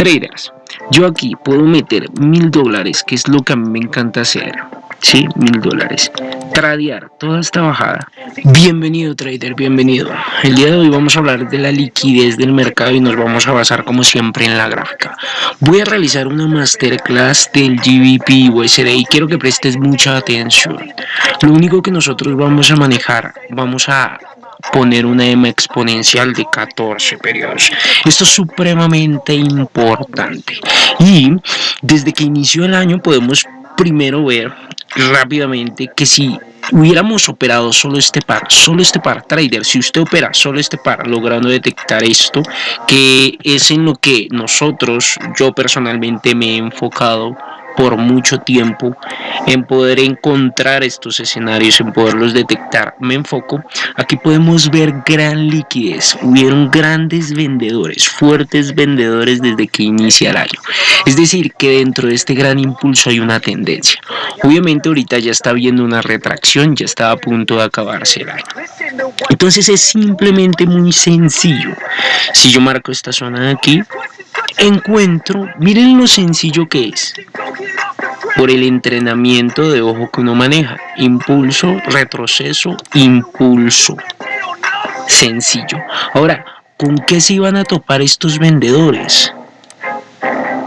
Traders, yo aquí puedo meter mil dólares, que es lo que a mí me encanta hacer. Sí, mil dólares. Tradear toda esta bajada. Bienvenido trader, bienvenido. El día de hoy vamos a hablar de la liquidez del mercado y nos vamos a basar como siempre en la gráfica. Voy a realizar una masterclass del GBP USD y quiero que prestes mucha atención. Lo único que nosotros vamos a manejar, vamos a poner una EMA exponencial de 14 periodos. Esto es supremamente importante. Y desde que inició el año podemos primero ver rápidamente que si hubiéramos operado solo este par, solo este par, trader, si usted opera solo este par, logrando detectar esto, que es en lo que nosotros, yo personalmente me he enfocado por mucho tiempo en poder encontrar estos escenarios, en poderlos detectar. Me enfoco, aquí podemos ver gran liquidez, hubieron grandes vendedores, fuertes vendedores desde que inicia el año. Es decir, que dentro de este gran impulso hay una tendencia. Obviamente ahorita ya está viendo una retracción, ya está a punto de acabarse el año. Entonces es simplemente muy sencillo. Si yo marco esta zona de aquí, encuentro, miren lo sencillo que es, por el entrenamiento de ojo que uno maneja, impulso, retroceso, impulso, sencillo. Ahora, ¿con qué se iban a topar estos vendedores?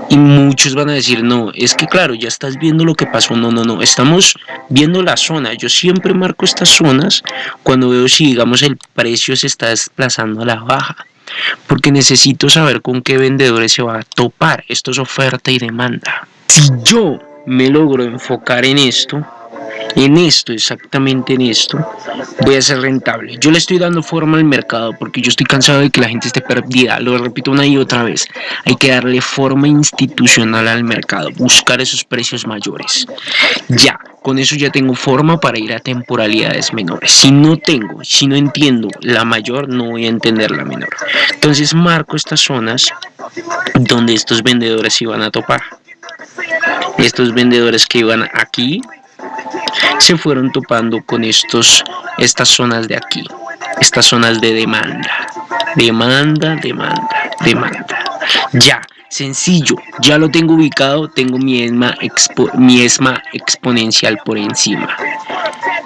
Y muchos van a decir, no, es que claro, ya estás viendo lo que pasó. No, no, no, estamos viendo la zona. Yo siempre marco estas zonas cuando veo si, digamos, el precio se está desplazando a la baja porque necesito saber con qué vendedores se va a topar. Esto es oferta y demanda. Si yo me logro enfocar en esto, en esto, exactamente en esto, voy a ser rentable. Yo le estoy dando forma al mercado porque yo estoy cansado de que la gente esté perdida. Lo repito una y otra vez. Hay que darle forma institucional al mercado, buscar esos precios mayores. Ya, con eso ya tengo forma para ir a temporalidades menores. Si no tengo, si no entiendo la mayor, no voy a entender la menor. Entonces marco estas zonas donde estos vendedores iban a topar. Estos vendedores que iban aquí se fueron topando con estos, estas zonas de aquí, estas zonas de demanda, demanda, demanda, demanda. Ya, sencillo, ya lo tengo ubicado, tengo mi ESMA, mi ESMA exponencial por encima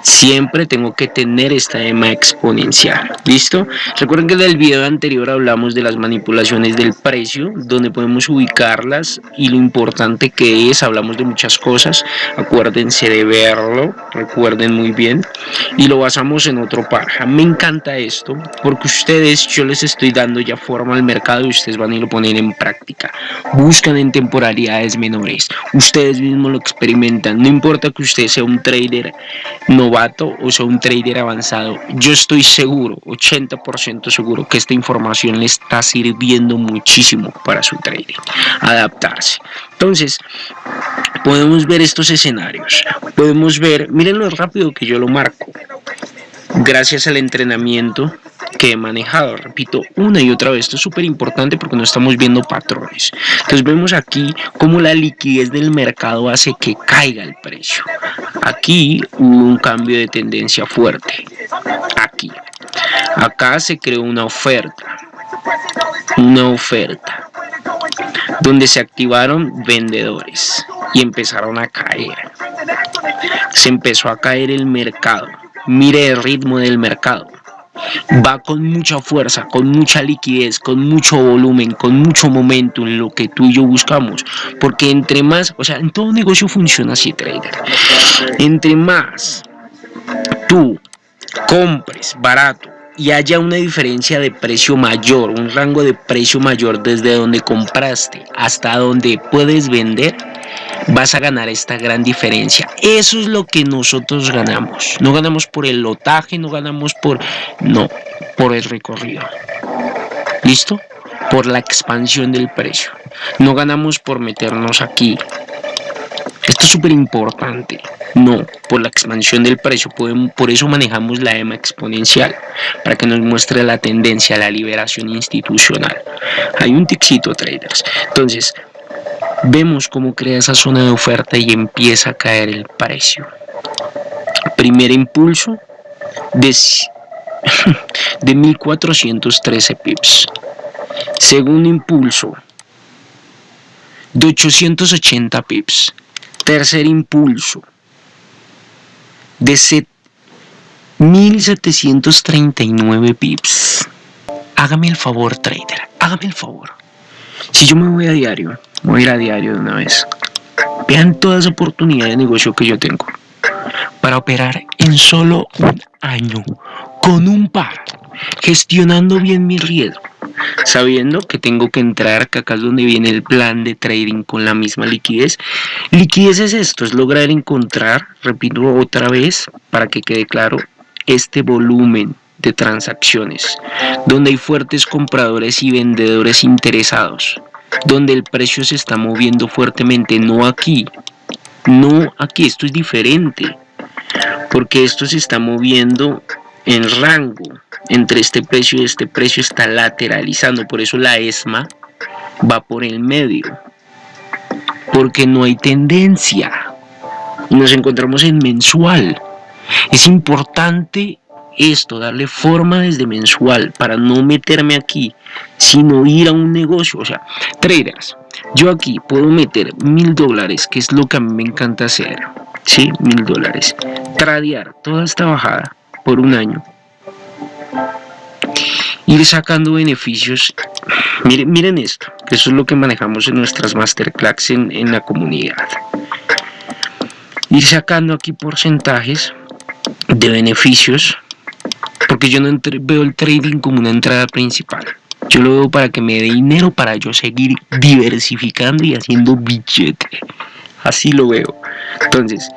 siempre tengo que tener esta EMA exponencial. ¿Listo? Recuerden que en el video anterior hablamos de las manipulaciones del precio, donde podemos ubicarlas y lo importante que es, hablamos de muchas cosas, acuérdense de verlo, recuerden muy bien, y lo basamos en otro par. Me encanta esto, porque ustedes, yo les estoy dando ya forma al mercado y ustedes van a ir lo poner en práctica. Buscan en temporalidades menores, ustedes mismos lo experimentan, no importa que usted sea un trader novato, o sea un trader avanzado, yo estoy seguro, 80% seguro que esta información le está sirviendo muchísimo para su trading, adaptarse. Entonces, podemos ver estos escenarios, podemos ver, miren lo rápido que yo lo marco, gracias al entrenamiento que he manejado, repito, una y otra vez, esto es súper importante porque no estamos viendo patrones. Entonces vemos aquí cómo la liquidez del mercado hace que caiga el precio. Aquí hubo un cambio de tendencia fuerte, aquí. Acá se creó una oferta, una oferta, donde se activaron vendedores y empezaron a caer. Se empezó a caer el mercado. Mire el ritmo del mercado va con mucha fuerza, con mucha liquidez, con mucho volumen, con mucho momento en lo que tú y yo buscamos. Porque entre más, o sea, en todo negocio funciona así, trader. Entre más tú compres barato y haya una diferencia de precio mayor, un rango de precio mayor desde donde compraste hasta donde puedes vender, vas a ganar esta gran diferencia. Eso es lo que nosotros ganamos. No ganamos por el lotaje, no ganamos por... No, por el recorrido. ¿Listo? Por la expansión del precio. No ganamos por meternos aquí. Esto es súper importante. No, por la expansión del precio. por eso manejamos la EMA exponencial. Para que nos muestre la tendencia, la liberación institucional. Hay un tixito, traders. Entonces, vemos cómo crea esa zona de oferta y empieza a caer el precio. Primer impulso de, de 1413 pips. Segundo impulso de 880 pips. Tercer impulso de 1739 pips. Hágame el favor, trader. Hágame el favor. Si yo me voy a diario, voy a ir a diario de una vez. Vean toda esa oportunidad de negocio que yo tengo para operar en solo un año con un par, gestionando bien mi riesgo, sabiendo que tengo que entrar, que acá es donde viene el plan de trading con la misma liquidez. Liquidez es esto, es lograr encontrar, repito otra vez, para que quede claro, este volumen de transacciones, donde hay fuertes compradores y vendedores interesados, donde el precio se está moviendo fuertemente, no aquí, no aquí, esto es diferente, porque esto se está moviendo en rango entre este precio y este precio está lateralizando, por eso la ESMA va por el medio, porque no hay tendencia, nos encontramos en mensual, es importante esto, darle forma desde mensual para no meterme aquí, sino ir a un negocio. O sea, traders, yo aquí puedo meter mil dólares, que es lo que a mí me encanta hacer. Sí, mil dólares. Tradear toda esta bajada por un año. Ir sacando beneficios. Miren, esto, que eso es lo que manejamos en nuestras masterclass en la comunidad. Ir sacando aquí porcentajes de beneficios porque yo no veo el trading como una entrada principal. Yo lo veo para que me dé dinero para yo seguir diversificando y haciendo billete. Así lo veo. Entonces,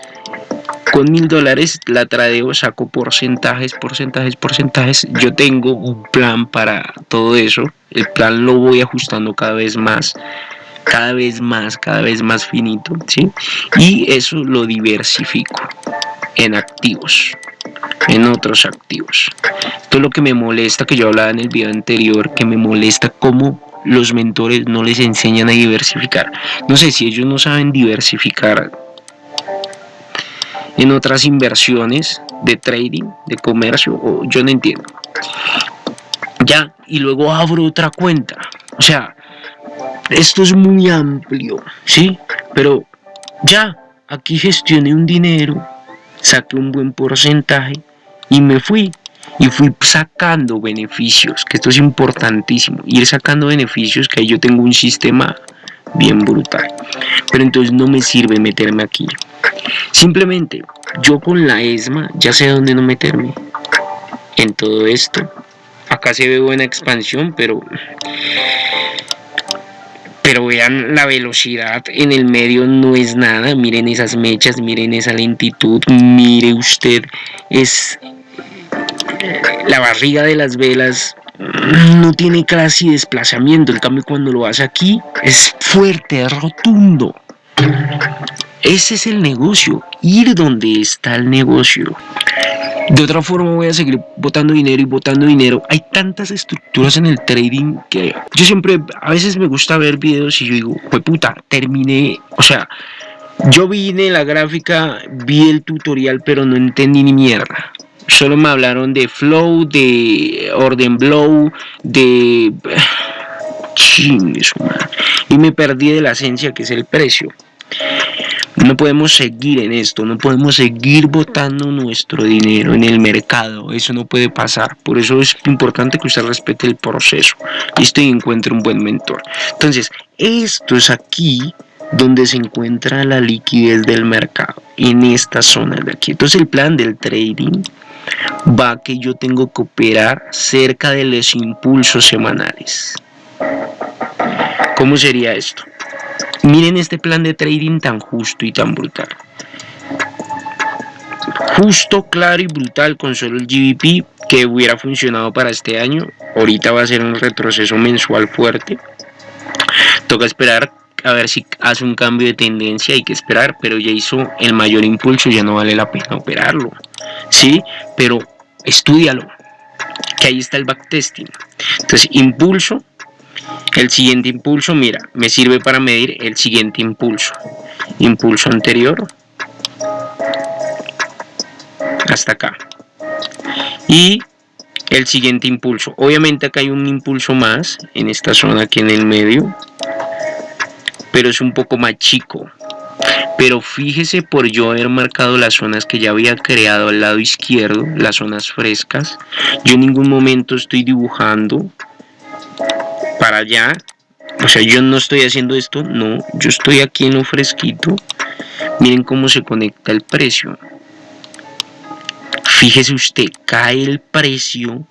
con mil dólares la tradeo, saco porcentajes, porcentajes, porcentajes. Yo tengo un plan para todo eso. El plan lo voy ajustando cada vez más, cada vez más, cada vez más finito, ¿sí? Y eso lo diversifico en activos en otros activos. Esto es lo que me molesta, que yo hablaba en el video anterior, que me molesta cómo los mentores no les enseñan a diversificar. No sé si ellos no saben diversificar en otras inversiones de trading, de comercio, o yo no entiendo. Ya, y luego abro otra cuenta. O sea, esto es muy amplio, ¿sí? Pero ya, aquí gestioné un dinero, saqué un buen porcentaje y me fui y fui sacando beneficios, que esto es importantísimo, ir sacando beneficios, que ahí yo tengo un sistema bien brutal. Pero entonces no me sirve meterme aquí. Simplemente yo con la ESMA ya sé dónde no meterme en todo esto. Acá se ve buena expansión, pero pero vean la velocidad en el medio no es nada, miren esas mechas, miren esa lentitud, mire usted, es la barriga de las velas no tiene casi desplazamiento, en cambio cuando lo hace aquí es fuerte, es rotundo. Ese es el negocio, ir donde está el negocio. De otra forma voy a seguir botando dinero y botando dinero. Hay tantas estructuras en el trading que yo siempre, a veces me gusta ver videos y yo digo, pues puta, terminé, o sea, yo vine la gráfica, vi el tutorial, pero no entendí ni mierda. Solo me hablaron de flow, de orden blow, de... Y me perdí de la esencia que es el precio. No podemos seguir en esto, no podemos seguir botando nuestro dinero en el mercado, eso no puede pasar. Por eso es importante que usted respete el proceso y encuentre un buen mentor. Entonces, esto es aquí donde se encuentra la liquidez del mercado, en esta zona de aquí. Entonces, el plan del trading va que yo tengo que operar cerca de los impulsos semanales. ¿Cómo sería esto? Miren este plan de trading tan justo y tan brutal. Justo, claro y brutal con solo el GBP que hubiera funcionado para este año. Ahorita va a ser un retroceso mensual fuerte. Toca esperar a ver si hace un cambio de tendencia, hay que esperar, pero ya hizo el mayor impulso, ya no vale la pena operarlo. Sí, pero estudialo, que ahí está el backtesting. Entonces, impulso, el siguiente impulso, mira, me sirve para medir el siguiente impulso. Impulso anterior. Hasta acá. Y el siguiente impulso. Obviamente acá hay un impulso más en esta zona aquí en el medio. Pero es un poco más chico. Pero fíjese por yo haber marcado las zonas que ya había creado al lado izquierdo, las zonas frescas. Yo en ningún momento estoy dibujando para allá. O sea, yo no estoy haciendo esto, no. Yo estoy aquí en lo fresquito. Miren cómo se conecta el precio. Fíjese usted, cae el precio,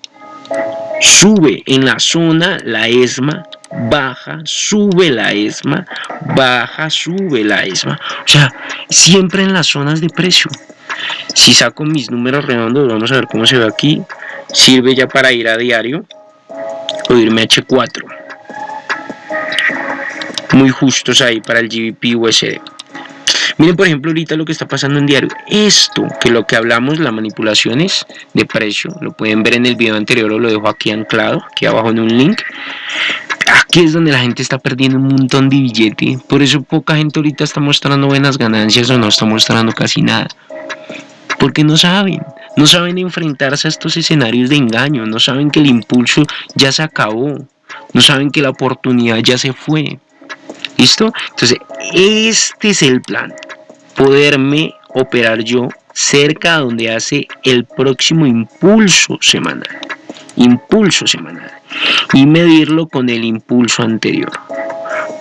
sube en la zona la ESMA, baja, sube la ESMA, baja, sube la ESMA. O sea, siempre en las zonas de precio. Si saco mis números redondos, vamos a ver cómo se ve aquí. Sirve ya para ir a diario o irme a H4. Muy justos ahí para el GBP USD. Miren, por ejemplo, ahorita lo que está pasando en diario. Esto, que lo que hablamos, las manipulaciones de precio, lo pueden ver en el video anterior o lo dejo aquí anclado, aquí abajo en un link. Aquí es donde la gente está perdiendo un montón de billete. Por eso poca gente ahorita está mostrando buenas ganancias o no está mostrando casi nada. Porque no saben. No saben enfrentarse a estos escenarios de engaño. No saben que el impulso ya se acabó. No saben que la oportunidad ya se fue. ¿Listo? Entonces, este es el plan. Poderme operar yo cerca donde hace el próximo impulso semanal. Impulso semanal. Y medirlo con el impulso anterior.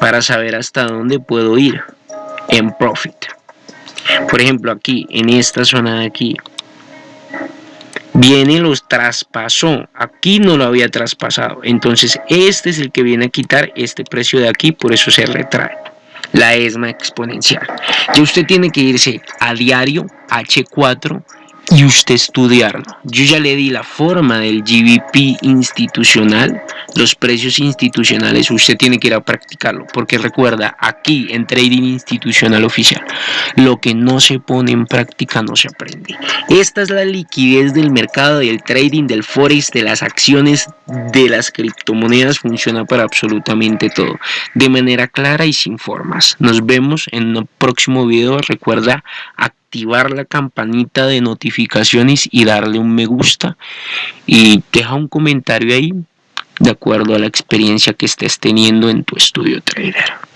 Para saber hasta dónde puedo ir en profit. Por ejemplo, aquí, en esta zona de aquí, viene los traspasó. Aquí no lo había traspasado. Entonces este es el que viene a quitar este precio de aquí por eso se retrae. La ESMA exponencial. Y usted tiene que irse a diario H4 y usted estudiarlo. Yo ya le di la forma del GBP institucional, los precios institucionales, usted tiene que ir a practicarlo, porque recuerda, aquí en Trading Institucional Oficial, lo que no se pone en práctica no se aprende. Esta es la liquidez del mercado, del trading, del forex, de las acciones, de las criptomonedas, funciona para absolutamente todo, de manera clara y sin formas. Nos vemos en el próximo video, recuerda, activar la campanita de notificaciones y darle un me gusta y deja un comentario ahí de acuerdo a la experiencia que estés teniendo en tu estudio trader.